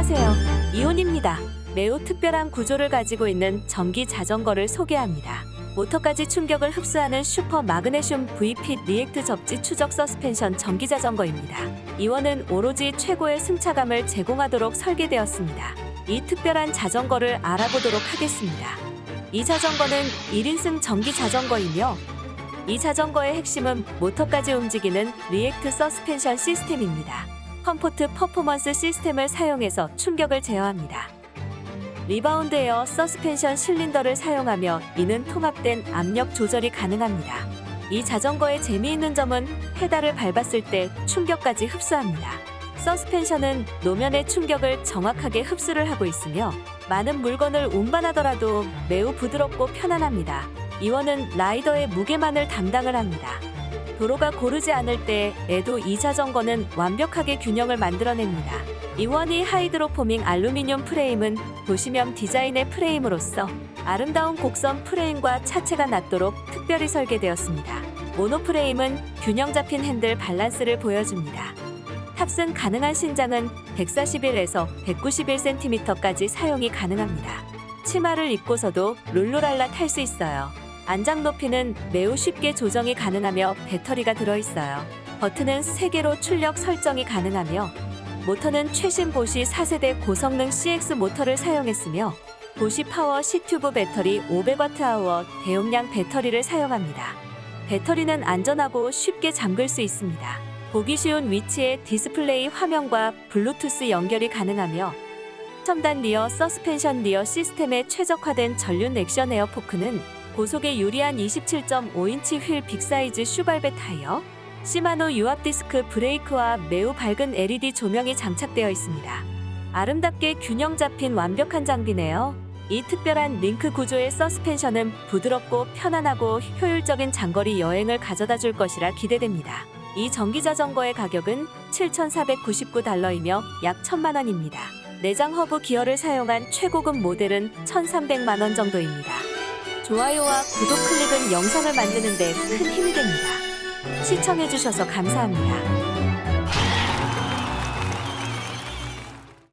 안녕하세요. 이온입니다. 매우 특별한 구조를 가지고 있는 전기 자전거를 소개합니다. 모터까지 충격을 흡수하는 슈퍼 마그네슘 VP React 접지 추적 서스펜션 전기 자전거입니다. 이원은 오로지 최고의 승차감을 제공하도록 설계되었습니다. 이 특별한 자전거를 알아보도록 하겠습니다. 이 자전거는 1인승 전기 자전거이며 이 자전거의 핵심은 모터까지 움직이는 React 서스펜션 시스템입니다. comfort performance 시스템을 사용해서 충격을 제어합니다. 리바운드 에어 서스펜션 실린더를 사용하며 이는 통합된 압력 조절이 가능합니다. 이 자전거의 재미있는 점은 페달을 밟았을 때 충격까지 흡수합니다. 서스펜션은 노면의 충격을 정확하게 흡수를 하고 있으며 많은 물건을 운반하더라도 매우 부드럽고 편안합니다. 이원은 라이더의 무게만을 담당을 합니다. 도로가 고르지 않을 때 에도 이 자전거는 완벽하게 균형을 만들어냅니다. 이원의 hydroforming 알루미늄 프레임은 도시형 디자인의 프레임으로서 아름다운 곡선 프레임과 차체가 낮도록 특별히 설계되었습니다. 모노 프레임은 균형 잡힌 핸들 밸런스를 보여줍니다. 탑승 가능한 신장은 141에서 191cm까지 사용이 가능합니다. 치마를 입고서도 룰루랄라 탈 수 있어요. 안장 높이는 매우 쉽게 조정이 가능하며 배터리가 들어있어요. 버튼은 3개로 출력 설정이 가능하며 모터는 최신 보쉬 4세대 고성능 CX 모터를 사용했으며 보쉬 PowerTube 배터리 500Wh 대용량 배터리를 사용합니다. 배터리는 안전하고 쉽게 잠글 수 있습니다. 보기 쉬운 위치에 디스플레이 화면과 블루투스 연결이 가능하며 첨단 rear 서스펜션 rear 시스템에 최적화된 전륜 액션 air fork는 고속에 유리한 27.5인치 휠 big size 슈발베 타이어, 시마노 유압 디스크 브레이크와 매우 밝은 LED 조명이 장착되어 있습니다. 아름답게 균형 잡힌 완벽한 장비네요. 이 특별한 링크 구조의 서스펜션은 부드럽고 편안하고 효율적인 장거리 여행을 가져다 줄 것이라 기대됩니다. 이 전기 자전거의 가격은 7,499달러이며 약 1,000만 원입니다. 내장 허브 기어를 사용한 최고급 모델은 1,300만 원 정도입니다. 좋아요와 구독 클릭은 영상을 만드는 데 큰 힘이 됩니다. 시청해주셔서 감사합니다.